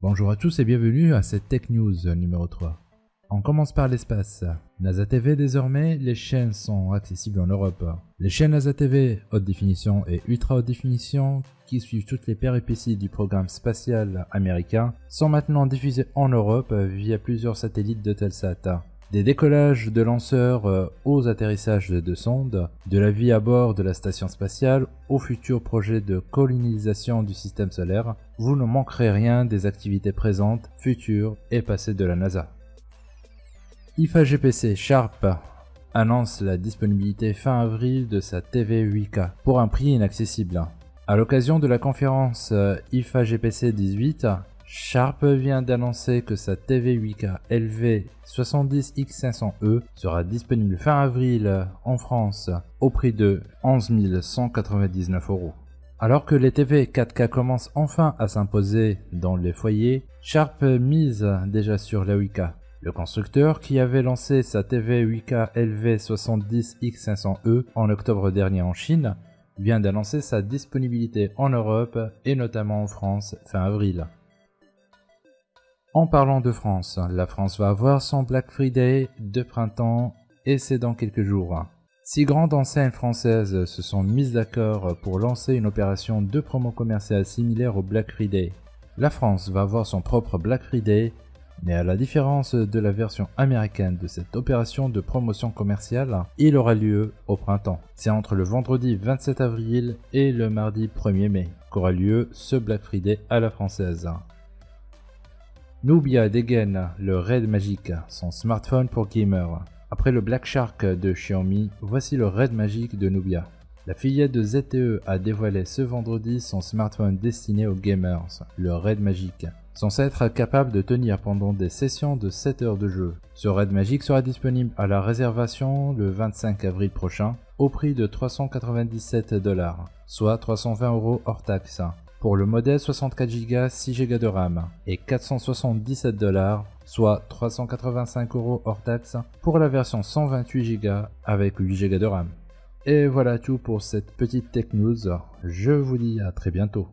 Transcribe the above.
Bonjour à tous et bienvenue à cette Tech News numéro 3. On commence par l'espace. NASA TV désormais, les chaînes sont accessibles en Europe. Les chaînes NASA TV haute définition et ultra haute définition qui suivent toutes les péripéties du programme spatial américain sont maintenant diffusées en Europe via plusieurs satellites de Telsat. Des décollages de lanceurs euh, aux atterrissages de sondes, de la vie à bord de la station spatiale aux futurs projets de colonisation du système solaire, vous ne manquerez rien des activités présentes, futures et passées de la NASA. IFA GPC Sharp annonce la disponibilité fin avril de sa TV 8K pour un prix inaccessible. À l'occasion de la conférence IFA GPC 18, Sharp vient d'annoncer que sa TV 8K LV70X500E sera disponible fin avril en France au prix de 11 199 euros. Alors que les TV 4K commencent enfin à s'imposer dans les foyers, Sharp mise déjà sur la 8K. Le constructeur, qui avait lancé sa TV 8K LV70X500E en octobre dernier en Chine, vient d'annoncer sa disponibilité en Europe et notamment en France fin avril. En parlant de France, la France va avoir son Black Friday de printemps et c'est dans quelques jours. Six grandes enseignes françaises se sont mises d'accord pour lancer une opération de promo commerciale similaire au Black Friday. La France va avoir son propre Black Friday, mais à la différence de la version américaine de cette opération de promotion commerciale, il aura lieu au printemps. C'est entre le vendredi 27 avril et le mardi 1er mai qu'aura lieu ce Black Friday à la française. Nubia dégaine le Red Magic, son smartphone pour gamers. Après le Black Shark de Xiaomi, voici le Red Magic de Nubia. La fillette de ZTE a dévoilé ce vendredi son smartphone destiné aux gamers, le Red Magic, censé être capable de tenir pendant des sessions de 7 heures de jeu. Ce Red Magic sera disponible à la réservation le 25 avril prochain au prix de 397 dollars, soit 320 euros hors taxe pour le modèle 64 Go 6 Go de RAM et 477 dollars, soit 385 euros hors taxe pour la version 128 Go avec 8 Go de RAM. Et voilà tout pour cette petite tech je vous dis à très bientôt.